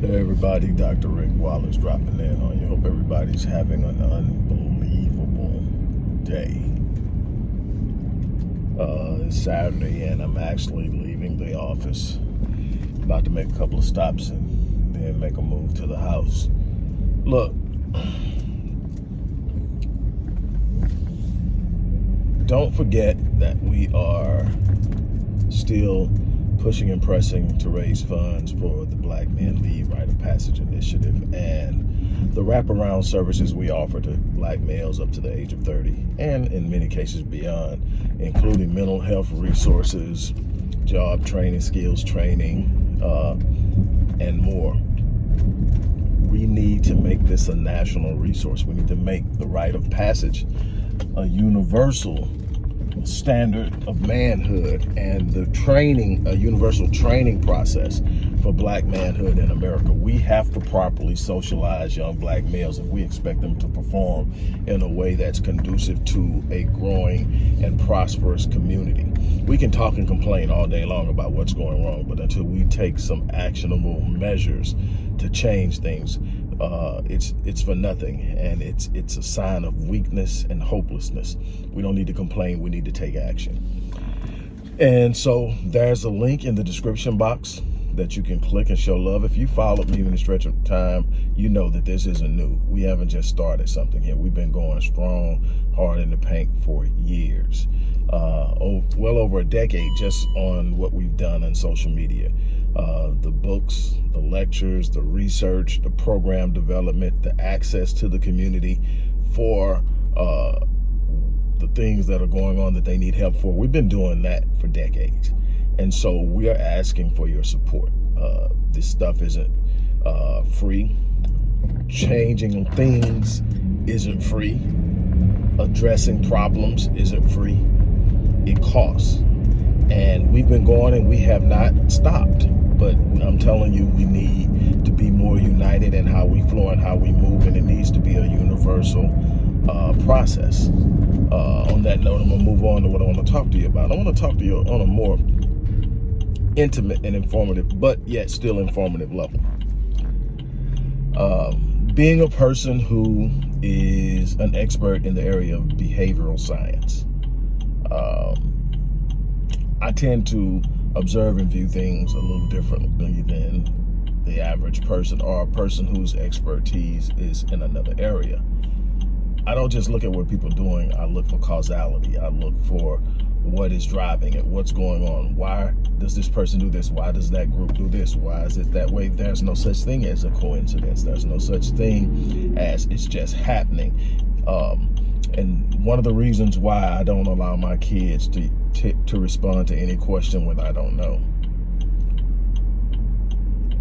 Hey everybody, Dr. Rick Wallace dropping in on you. Hope everybody's having an unbelievable day. Uh, it's Saturday and I'm actually leaving the office. About to make a couple of stops and then make a move to the house. Look, don't forget that we are still pushing and pressing to raise funds for the Black Men Lead Rite of Passage Initiative and the wraparound services we offer to black males up to the age of 30 and in many cases beyond, including mental health resources, job training, skills training, uh, and more. We need to make this a national resource. We need to make the rite of passage a universal standard of manhood and the training, a universal training process for black manhood in America. We have to properly socialize young black males if we expect them to perform in a way that's conducive to a growing and prosperous community. We can talk and complain all day long about what's going wrong, but until we take some actionable measures to change things, uh, it's it's for nothing. And it's it's a sign of weakness and hopelessness. We don't need to complain. We need to take action. And so there's a link in the description box that you can click and show love. If you followed me in a stretch of time you know that this isn't new. We haven't just started something here. We've been going strong hard in the paint for years. Uh, oh, well over a decade just on what we've done on social media uh, the books, the lectures, the research, the program development, the access to the community for uh, the things that are going on that they need help for. We've been doing that for decades. And so we are asking for your support. Uh, this stuff isn't uh, free. Changing things isn't free. Addressing problems isn't free. It costs. And we've been going and we have not stopped but I'm telling you, we need to be more united in how we flow and how we move, and it needs to be a universal uh, process. Uh, on that note, I'm gonna move on to what I want to talk to you about. I want to talk to you on a more intimate and informative, but yet still informative level. Um, being a person who is an expert in the area of behavioral science, um, I tend to observe and view things a little differently than the average person or a person whose expertise is in another area. I don't just look at what people are doing, I look for causality. I look for what is driving it, what's going on. Why does this person do this? Why does that group do this? Why is it that way? There's no such thing as a coincidence. There's no such thing as it's just happening. Um, and one of the reasons why I don't allow my kids to, to, respond to any question with I don't know,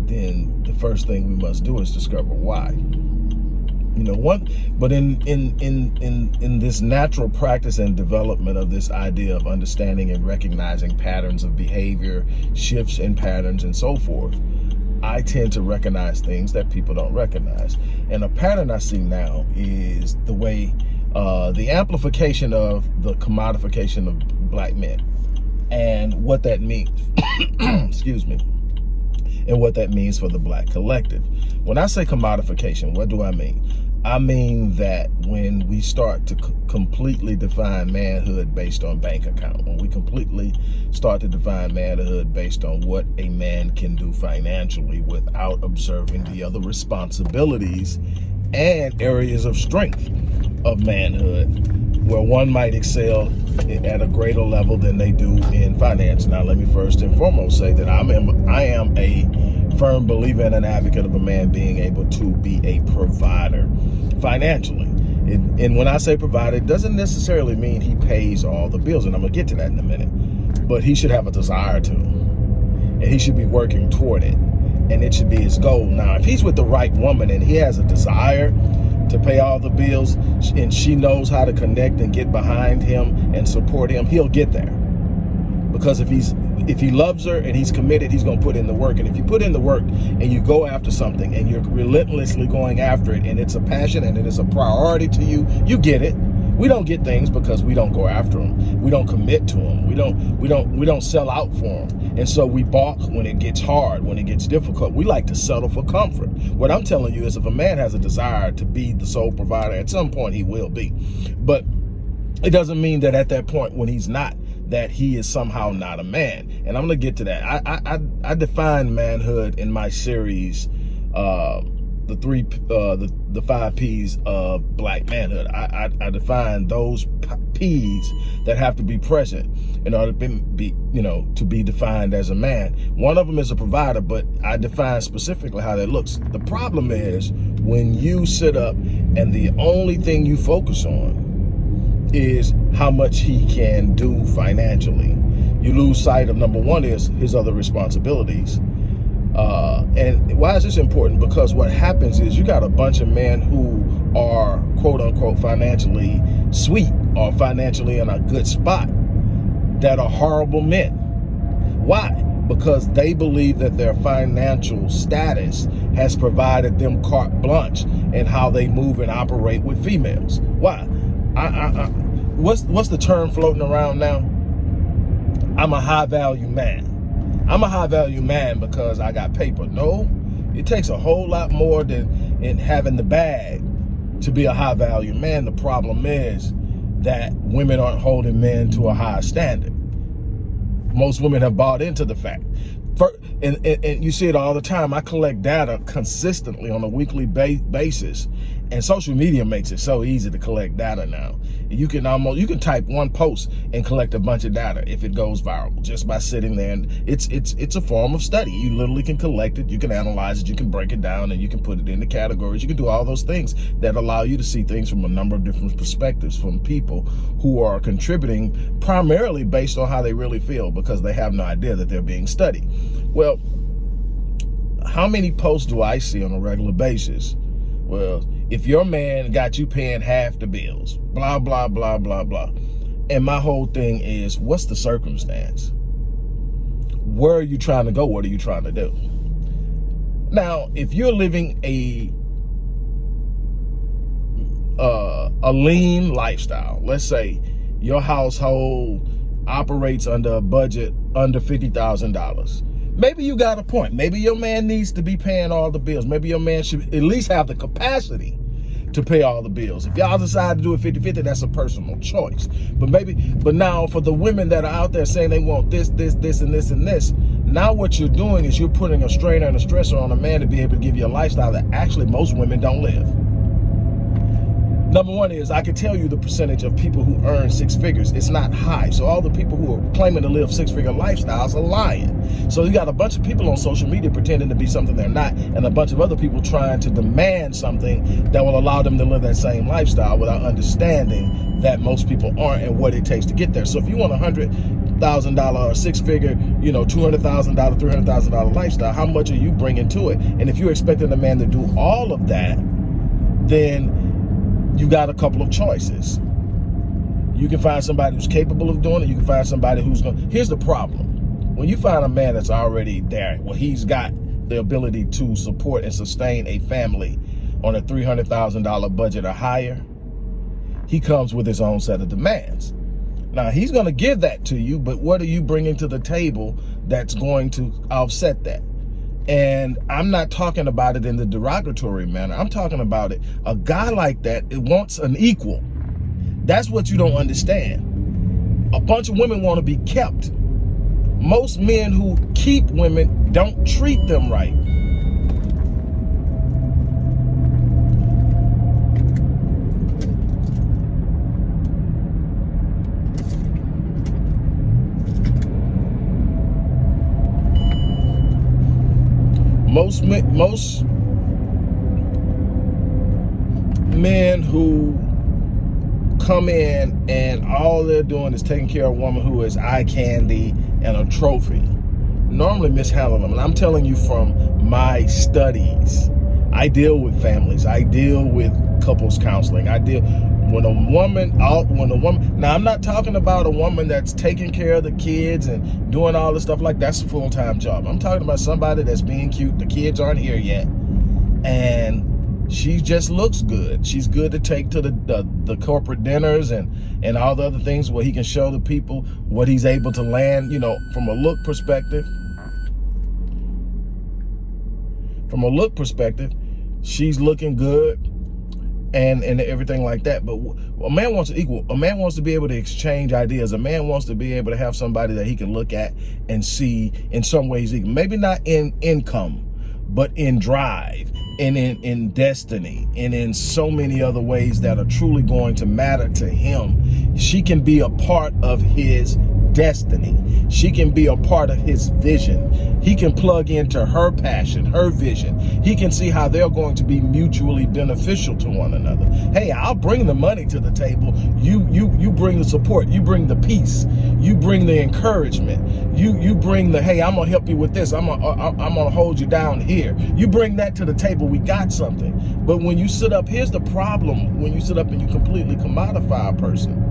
then the first thing we must do is discover why. You know what? But in in in in in this natural practice and development of this idea of understanding and recognizing patterns of behavior, shifts in patterns, and so forth, I tend to recognize things that people don't recognize. And a pattern I see now is the way uh, the amplification of the commodification of black men and what that means, excuse me, and what that means for the black collective. When I say commodification, what do I mean? I mean that when we start to completely define manhood based on bank account, when we completely start to define manhood based on what a man can do financially without observing the other responsibilities and areas of strength of manhood where one might excel at a greater level than they do in finance. Now, let me first and foremost say that I'm I am a firm believer and an advocate of a man being able to be a provider financially. And, and when I say provider, it doesn't necessarily mean he pays all the bills, and I'm gonna get to that in a minute. But he should have a desire to, and he should be working toward it, and it should be his goal. Now, if he's with the right woman and he has a desire to pay all the bills and she knows how to connect and get behind him and support him, he'll get there. Because if he's if he loves her and he's committed, he's gonna put in the work. And if you put in the work and you go after something and you're relentlessly going after it and it's a passion and it is a priority to you, you get it We don't get things because we don't go after them. We don't commit to them. We don't we don't we don't sell out for them. And so we balk when it gets hard, when it gets difficult. We like to settle for comfort. What I'm telling you is if a man has a desire to be the sole provider, at some point he will be. But it doesn't mean that at that point when he's not, that he is somehow not a man. And I'm gonna get to that. I I, I define manhood in my series uh, the three, uh, the, the five P's of black manhood. I, I, I define those P's that have to be present in order to be, you know, to be defined as a man. One of them is a provider, but I define specifically how that looks. The problem is when you sit up and the only thing you focus on is how much he can do financially. You lose sight of number one is his other responsibilities uh, and why is this important? Because what happens is you got a bunch of men who are quote unquote financially sweet or financially in a good spot that are horrible men. Why? Because they believe that their financial status has provided them carte blanche in how they move and operate with females. Why? I, I, I, what's what's the term floating around now? I'm a high value man. I'm a high value man because I got paper. No, it takes a whole lot more than in having the bag to be a high value man. The problem is that women aren't holding men to a high standard. Most women have bought into the fact. And, and, and, you see it all the time. I collect data consistently on a weekly ba basis and social media makes it so easy to collect data now. You can almost, you can type one post and collect a bunch of data if it goes viral just by sitting there. And it's, it's, it's a form of study. You literally can collect it, you can analyze it, you can break it down and you can put it into categories. You can do all those things that allow you to see things from a number of different perspectives from people who are contributing primarily based on how they really feel because they have no idea that they're being studied. Well, how many posts do I see on a regular basis? Well, if your man got you paying half the bills, blah, blah, blah, blah, blah. And my whole thing is, what's the circumstance? Where are you trying to go? What are you trying to do? Now, if you're living a uh, a lean lifestyle, let's say your household operates under a budget under $50,000, maybe you got a point. Maybe your man needs to be paying all the bills. Maybe your man should at least have the capacity to pay all the bills. If y'all decide to do it 50-50, that's a personal choice. But maybe, but now for the women that are out there saying they want this, this, this, and this, and this, now what you're doing is you're putting a strainer and a stressor on a man to be able to give you a lifestyle that actually most women don't live. Number one is I can tell you the percentage of people who earn six figures. It's not high. So all the people who are claiming to live six figure lifestyles are lying. So you got a bunch of people on social media pretending to be something they're not and a bunch of other people trying to demand something that will allow them to live that same lifestyle without understanding that most people aren't and what it takes to get there. So if you want a hundred thousand dollar or six figure, you know, two hundred thousand dollar, three hundred thousand dollar lifestyle, how much are you bringing to it? And if you're expecting a man to do all of that, then you got a couple of choices. You can find somebody who's capable of doing it. You can find somebody who's going to. Here's the problem. When you find a man that's already there, well, he's got the ability to support and sustain a family on a $300,000 budget or higher, he comes with his own set of demands. Now, he's going to give that to you, but what are you bringing to the table that's going to offset that? And I'm not talking about it in the derogatory manner. I'm talking about it. A guy like that, it wants an equal. That's what you don't understand. A bunch of women want to be kept. Most men who keep women don't treat them right. Most most men who come in and all they're doing is taking care of a woman who is eye candy and a trophy. Normally mishandle them and i'm telling you from my studies i deal with families i deal with couples counseling i deal when a woman out when a woman now i'm not talking about a woman that's taking care of the kids and doing all the stuff like that's a full-time job i'm talking about somebody that's being cute the kids aren't here yet and she just looks good. She's good to take to the, the, the corporate dinners and and all the other things where he can show the people what he's able to land, you know, from a look perspective. From a look perspective, she's looking good and and everything like that but a man wants to equal a man wants to be able to exchange ideas a man wants to be able to have somebody that he can look at and see in some ways maybe not in income but in drive and in, in destiny and in so many other ways that are truly going to matter to him. She can be a part of his destiny. She can be a part of his vision. He can plug into her passion, her vision. He can see how they're going to be mutually beneficial to one another. Hey, I'll bring the money to the table. You you you bring the support. You bring the peace. You bring the encouragement. You you bring the hey, I'm gonna help you with this. I'm gonna uh, I'm gonna hold you down here. You bring that to the table. We got something. But when you sit up, here's the problem. When you sit up and you completely commodify a person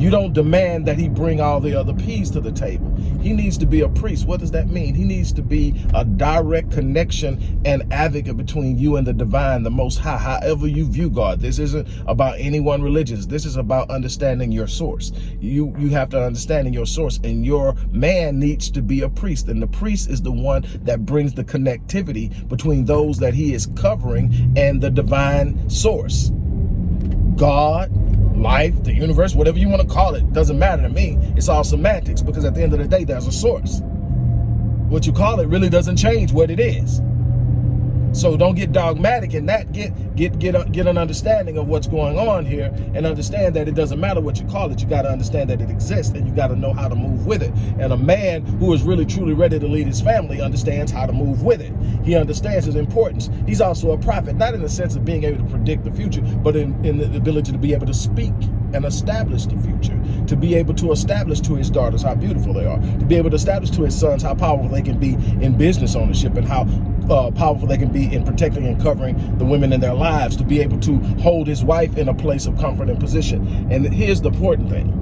you don't demand that he bring all the other P's to the table. He needs to be a priest. What does that mean? He needs to be a direct connection and advocate between you and the divine, the most high, however you view God. This isn't about any one religion. This is about understanding your source. You, you have to understand your source and your man needs to be a priest. And the priest is the one that brings the connectivity between those that he is covering and the divine source. God, life, the universe, whatever you want to call it, doesn't matter to me. It's all semantics because at the end of the day, there's a source. What you call it really doesn't change what it is. So don't get dogmatic in that. Get get get a, get an understanding of what's going on here, and understand that it doesn't matter what you call it. You got to understand that it exists, and you got to know how to move with it. And a man who is really truly ready to lead his family understands how to move with it. He understands its importance. He's also a prophet, not in the sense of being able to predict the future, but in, in the ability to be able to speak and establish the future, to be able to establish to his daughters how beautiful they are, to be able to establish to his sons how powerful they can be in business ownership and how uh, powerful they can be in protecting and covering the women in their lives, to be able to hold his wife in a place of comfort and position. And here's the important thing.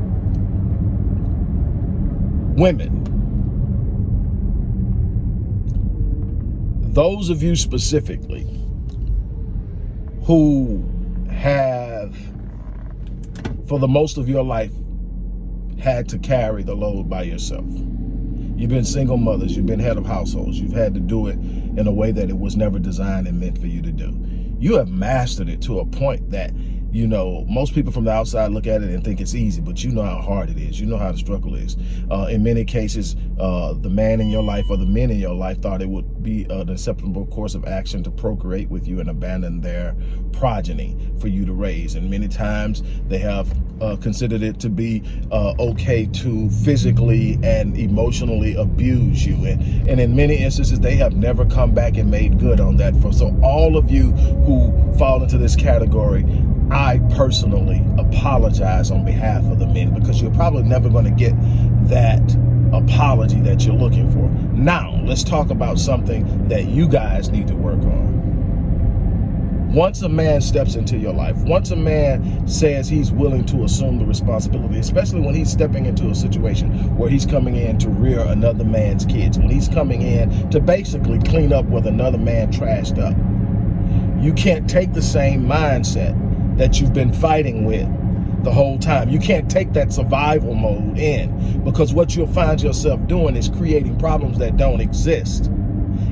Women, those of you specifically who have, for the most of your life, had to carry the load by yourself You've been single mothers, you've been head of households, you've had to do it in a way that it was never designed and meant for you to do. You have mastered it to a point that you know, most people from the outside look at it and think it's easy, but you know how hard it is. You know how the struggle is. Uh, in many cases, uh, the man in your life or the men in your life thought it would be an acceptable course of action to procreate with you and abandon their progeny for you to raise. And many times they have uh, considered it to be uh, okay to physically and emotionally abuse you. And, and in many instances, they have never come back and made good on that. For So all of you who fall into this category, I personally apologize on behalf of the men because you're probably never going to get that apology that you're looking for. Now, let's talk about something that you guys need to work on. Once a man steps into your life, once a man says he's willing to assume the responsibility, especially when he's stepping into a situation where he's coming in to rear another man's kids, when he's coming in to basically clean up what another man trashed up, you can't take the same mindset that you've been fighting with the whole time. You can't take that survival mode in because what you'll find yourself doing is creating problems that don't exist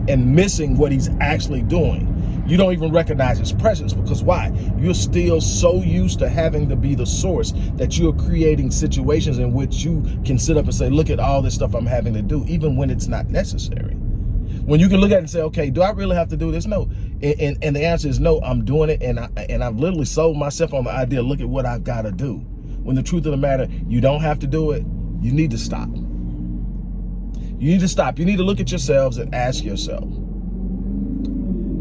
and missing what he's actually doing. You don't even recognize his presence because why? You're still so used to having to be the source that you're creating situations in which you can sit up and say, look at all this stuff I'm having to do, even when it's not necessary. When you can look at it and say, okay, do I really have to do this? No. And, and, and the answer is no, I'm doing it. And, I, and I've literally sold myself on the idea, look at what I've got to do. When the truth of the matter, you don't have to do it. You need to stop. You need to stop. You need to look at yourselves and ask yourself,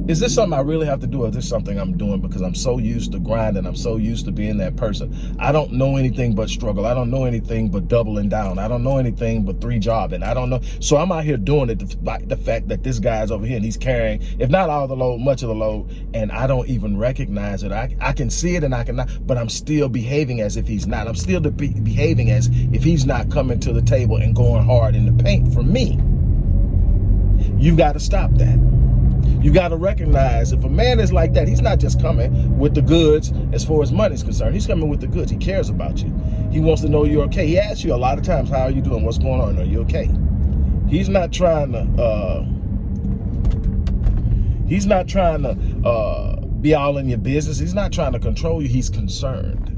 is this something I really have to do or is this something I'm doing because I'm so used to grinding, I'm so used to being that person. I don't know anything but struggle. I don't know anything but doubling down. I don't know anything but three jobbing. I don't know. So I'm out here doing it despite the fact that this guy's over here and he's carrying, if not all the load, much of the load, and I don't even recognize it. I, I can see it and I cannot, but I'm still behaving as if he's not. I'm still be behaving as if he's not coming to the table and going hard in the paint for me. You've got to stop that. You got to recognize if a man is like that, he's not just coming with the goods as far as money is concerned. He's coming with the goods. He cares about you. He wants to know you're okay. He asks you a lot of times, how are you doing? What's going on? Are you okay? He's not trying to, uh, he's not trying to uh, be all in your business. He's not trying to control you. He's concerned.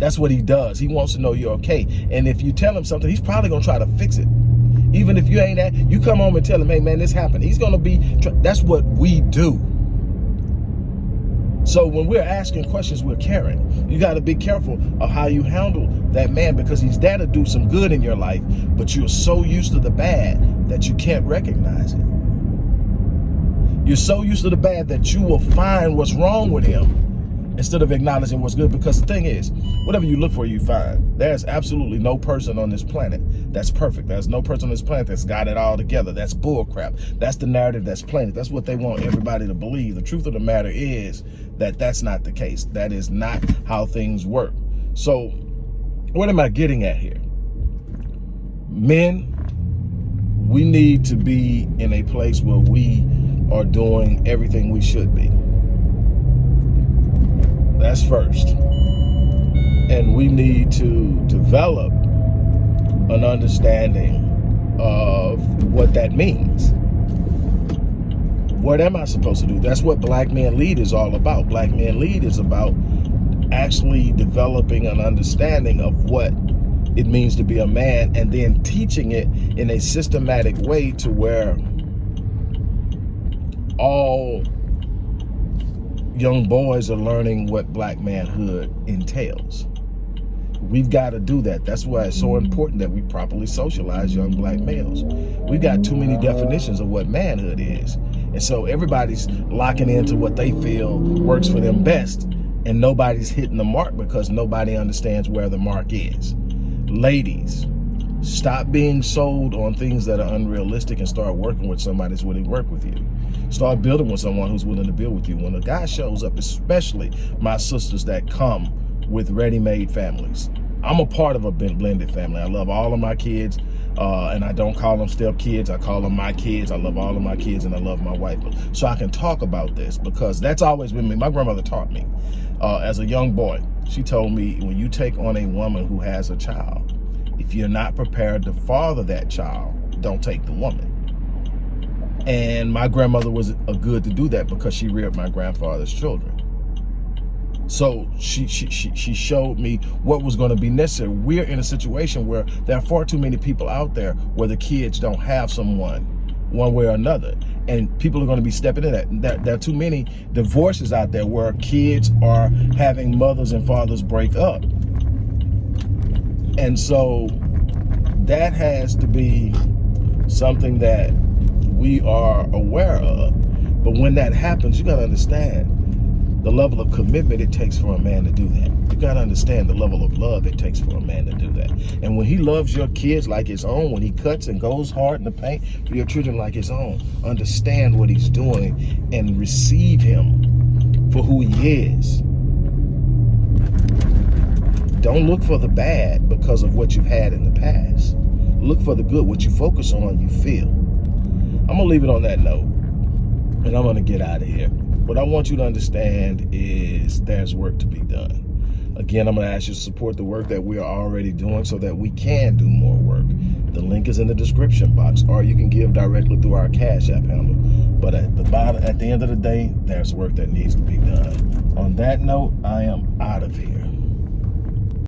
That's what he does. He wants to know you're okay. And if you tell him something, he's probably going to try to fix it. Even if you ain't at, you come home and tell him, hey man, this happened. He's to be, that's what we do. So when we're asking questions, we're caring. You got to be careful of how you handle that man because he's there to do some good in your life, but you're so used to the bad that you can't recognize it. You're so used to the bad that you will find what's wrong with him instead of acknowledging what's good. Because the thing is, whatever you look for, you find. There's absolutely no person on this planet that's perfect. There's no person on this planet that's got it all together. That's bullcrap. That's the narrative that's planted. That's what they want everybody to believe. The truth of the matter is that that's not the case. That is not how things work. So what am I getting at here? Men, we need to be in a place where we are doing everything we should be. That's first. And we need to develop an understanding of what that means. What am I supposed to do? That's what Black Men Lead is all about. Black Men Lead is about actually developing an understanding of what it means to be a man and then teaching it in a systematic way to where all young boys are learning what black manhood entails. We've got to do that. That's why it's so important that we properly socialize young black males. We've got too many definitions of what manhood is. And so everybody's locking into what they feel works for them best. And nobody's hitting the mark because nobody understands where the mark is. Ladies, stop being sold on things that are unrealistic and start working with somebody that's willing to work with you. Start building with someone who's willing to build with you. When a guy shows up, especially my sisters that come with ready-made families. I'm a part of a blended family. I love all of my kids. Uh, and I don't call them step kids. I call them my kids. I love all of my kids and I love my wife. So I can talk about this because that's always been me. My grandmother taught me uh, as a young boy. She told me when you take on a woman who has a child, if you're not prepared to father that child, don't take the woman. And my grandmother was a good to do that because she reared my grandfather's children. So she, she, she, she showed me what was going to be necessary. We're in a situation where there are far too many people out there where the kids don't have someone one way or another. And people are going to be stepping in that. There, there are too many divorces out there where kids are having mothers and fathers break up. And so that has to be something that we are aware of. But when that happens, you got to understand the level of commitment it takes for a man to do that. You got to understand the level of love it takes for a man to do that. And when he loves your kids like his own, when he cuts and goes hard in the paint for your children like his own, understand what he's doing and receive him for who he is. Don't look for the bad because of what you've had in the past. Look for the good. What you focus on, you feel. I'm gonna leave it on that note and I'm gonna get out of here. What I want you to understand is there's work to be done. Again, I'm gonna ask you to support the work that we are already doing so that we can do more work. The link is in the description box or you can give directly through our Cash App handle. But at the bottom, at the end of the day, there's work that needs to be done. On that note, I am out of here.